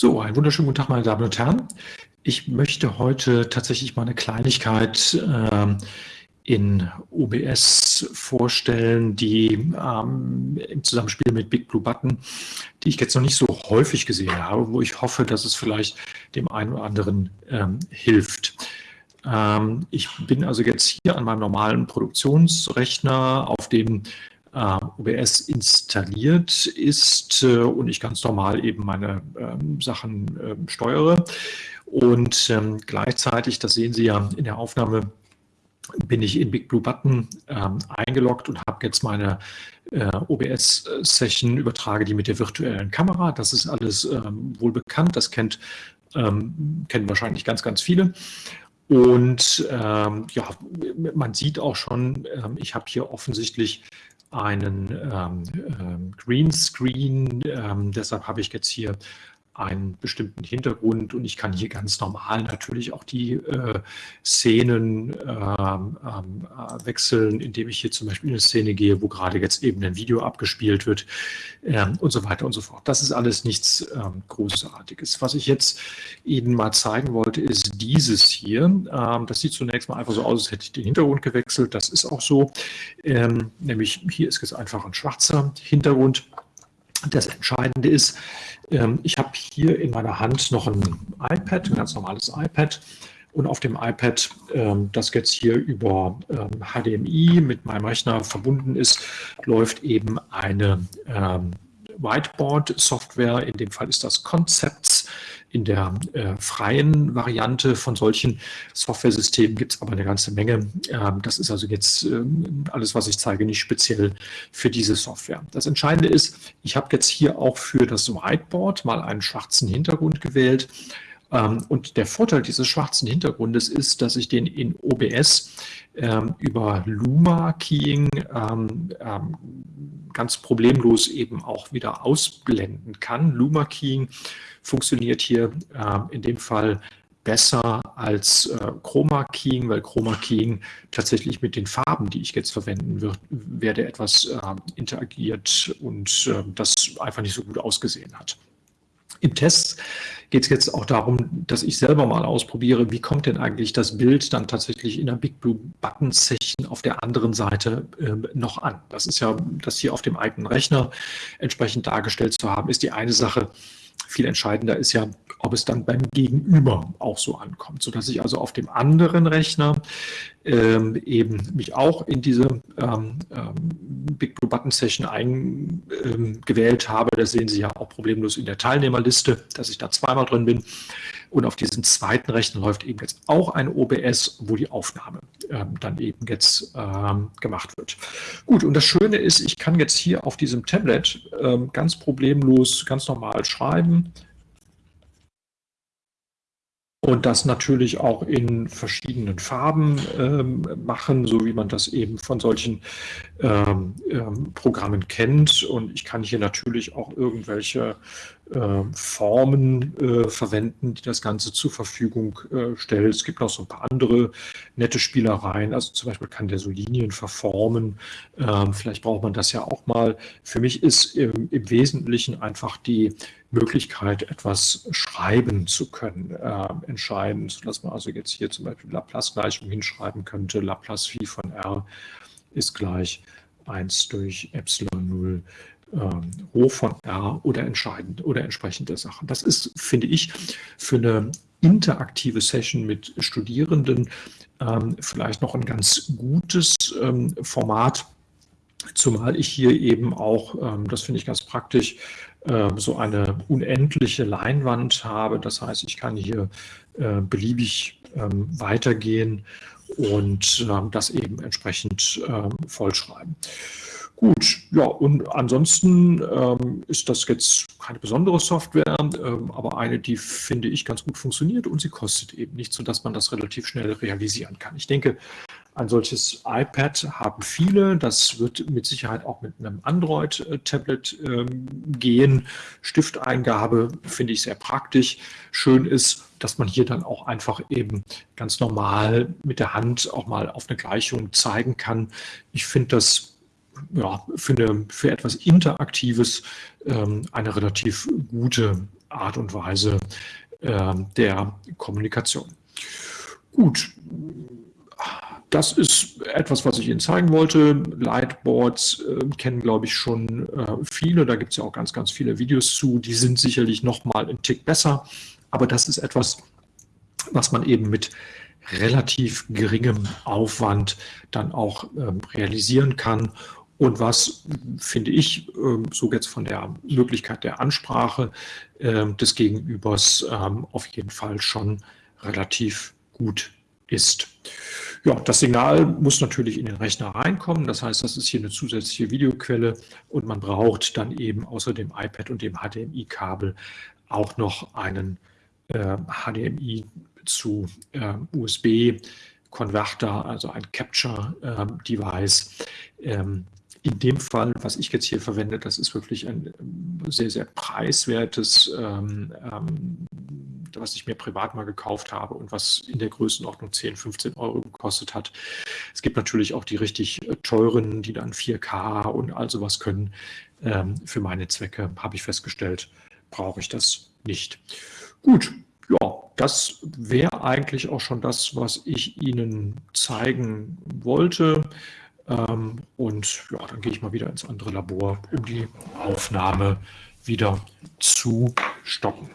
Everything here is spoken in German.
So, einen wunderschönen guten Tag, meine Damen und Herren. Ich möchte heute tatsächlich mal eine Kleinigkeit äh, in OBS vorstellen, die ähm, im Zusammenspiel mit Big Blue Button, die ich jetzt noch nicht so häufig gesehen habe, wo ich hoffe, dass es vielleicht dem einen oder anderen ähm, hilft. Ähm, ich bin also jetzt hier an meinem normalen Produktionsrechner, auf dem äh, OBS installiert ist äh, und ich ganz normal eben meine ähm, Sachen ähm, steuere. Und ähm, gleichzeitig, das sehen Sie ja in der Aufnahme, bin ich in Big Blue Button ähm, eingeloggt und habe jetzt meine äh, OBS-Session, übertrage die mit der virtuellen Kamera. Das ist alles ähm, wohl bekannt, das kennt, ähm, kennen wahrscheinlich ganz, ganz viele. Und ähm, ja, man sieht auch schon, ähm, ich habe hier offensichtlich einen ähm, ähm, Greenscreen. Ähm, deshalb habe ich jetzt hier einen bestimmten Hintergrund und ich kann hier ganz normal natürlich auch die äh, Szenen ähm, ähm, äh, wechseln, indem ich hier zum Beispiel in eine Szene gehe, wo gerade jetzt eben ein Video abgespielt wird ähm, und so weiter und so fort. Das ist alles nichts ähm, Großartiges. Was ich jetzt Ihnen mal zeigen wollte, ist dieses hier. Ähm, das sieht zunächst mal einfach so aus, als hätte ich den Hintergrund gewechselt. Das ist auch so. Ähm, nämlich hier ist jetzt einfach ein schwarzer Hintergrund. Das Entscheidende ist, ähm, ich habe hier in meiner Hand noch ein iPad, ein ganz normales iPad. Und auf dem iPad, ähm, das jetzt hier über HDMI ähm, mit meinem Rechner verbunden ist, läuft eben eine Whiteboard-Software. In dem Fall ist das Concepts. In der äh, freien Variante von solchen Software-Systemen gibt es aber eine ganze Menge. Ähm, das ist also jetzt ähm, alles, was ich zeige, nicht speziell für diese Software. Das Entscheidende ist, ich habe jetzt hier auch für das Whiteboard mal einen schwarzen Hintergrund gewählt. Ähm, und der Vorteil dieses schwarzen Hintergrundes ist, dass ich den in OBS ähm, über Luma-Keying ähm, ähm, ganz problemlos eben auch wieder ausblenden kann. Luma-Keying funktioniert hier in dem Fall besser als äh, Chroma Keying, weil Chroma Keying tatsächlich mit den Farben, die ich jetzt verwenden wird, werde, etwas äh, interagiert und äh, das einfach nicht so gut ausgesehen hat. Im Test geht es jetzt auch darum, dass ich selber mal ausprobiere, wie kommt denn eigentlich das Bild dann tatsächlich in der Big Blue Button Session auf der anderen Seite äh, noch an. Das ist ja, das hier auf dem eigenen Rechner entsprechend dargestellt zu haben, ist die eine Sache. Viel entscheidender ist ja, ob es dann beim Gegenüber auch so ankommt, sodass ich also auf dem anderen Rechner ähm, eben mich auch in diese ähm, ähm, Big Blue Button Session eingewählt ähm, habe. Das sehen Sie ja auch problemlos in der Teilnehmerliste, dass ich da zweimal drin bin. Und auf diesem zweiten Rechner läuft eben jetzt auch ein OBS, wo die Aufnahme ähm, dann eben jetzt ähm, gemacht wird. Gut, und das Schöne ist, ich kann jetzt hier auf diesem Tablet ähm, ganz problemlos, ganz normal schreiben und das natürlich auch in verschiedenen Farben ähm, machen, so wie man das eben von solchen ähm, ähm, Programmen kennt. Und ich kann hier natürlich auch irgendwelche äh, Formen äh, verwenden, die das Ganze zur Verfügung äh, stellt. Es gibt noch so ein paar andere nette Spielereien. Also zum Beispiel kann der so Linien verformen. Ähm, vielleicht braucht man das ja auch mal. Für mich ist im, im Wesentlichen einfach die Möglichkeit, etwas schreiben zu können, äh, entscheidend, sodass man also jetzt hier zum Beispiel Laplace-Gleichung hinschreiben könnte. Laplace Phi von R ist gleich 1 durch Epsilon 0 ähm, Rho von R oder entscheidend oder entsprechende Sachen. Das ist, finde ich, für eine interaktive Session mit Studierenden ähm, vielleicht noch ein ganz gutes ähm, Format, zumal ich hier eben auch, ähm, das finde ich ganz praktisch, so eine unendliche Leinwand habe. Das heißt, ich kann hier äh, beliebig ähm, weitergehen und ähm, das eben entsprechend ähm, vollschreiben. Gut, ja, und ansonsten ähm, ist das jetzt keine besondere Software, ähm, aber eine, die finde ich ganz gut funktioniert und sie kostet eben nichts, sodass man das relativ schnell realisieren kann. Ich denke, ein solches iPad haben viele. Das wird mit Sicherheit auch mit einem Android-Tablet ähm, gehen. Stifteingabe finde ich sehr praktisch. Schön ist, dass man hier dann auch einfach eben ganz normal mit der Hand auch mal auf eine Gleichung zeigen kann. Ich finde das ja, für, eine, für etwas Interaktives ähm, eine relativ gute Art und Weise äh, der Kommunikation. Gut, das ist etwas, was ich Ihnen zeigen wollte. Lightboards äh, kennen, glaube ich, schon äh, viele. Da gibt es ja auch ganz, ganz viele Videos zu. Die sind sicherlich noch mal einen Tick besser. Aber das ist etwas, was man eben mit relativ geringem Aufwand dann auch ähm, realisieren kann und was, finde ich, ähm, so jetzt von der Möglichkeit der Ansprache ähm, des Gegenübers ähm, auf jeden Fall schon relativ gut ist. Ja, das Signal muss natürlich in den Rechner reinkommen. Das heißt, das ist hier eine zusätzliche Videoquelle und man braucht dann eben außer dem iPad und dem HDMI-Kabel auch noch einen äh, HDMI zu äh, USB-Konverter, also ein Capture-Device. Ähm, in dem Fall, was ich jetzt hier verwende, das ist wirklich ein sehr, sehr preiswertes, ähm, ähm, was ich mir privat mal gekauft habe und was in der Größenordnung 10, 15 Euro gekostet hat. Es gibt natürlich auch die richtig äh, teuren, die dann 4K und all sowas können. Ähm, für meine Zwecke habe ich festgestellt, brauche ich das nicht. Gut, ja, das wäre eigentlich auch schon das, was ich Ihnen zeigen wollte. Ähm, und ja, dann gehe ich mal wieder ins andere Labor, um die Aufnahme wieder zu stoppen.